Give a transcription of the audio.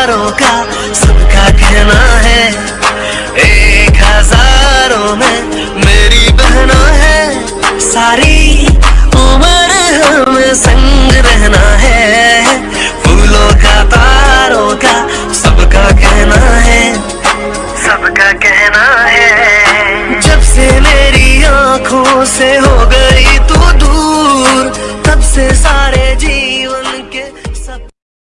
हज़ारों का सबका कहना है, एक हज़ारों में मेरी बहना है। सारी उम्र हमें संग रहना है, फूलों का, तारों का सबका कहना है। सबका कहना है, जब से मेरी आँखों से हो गए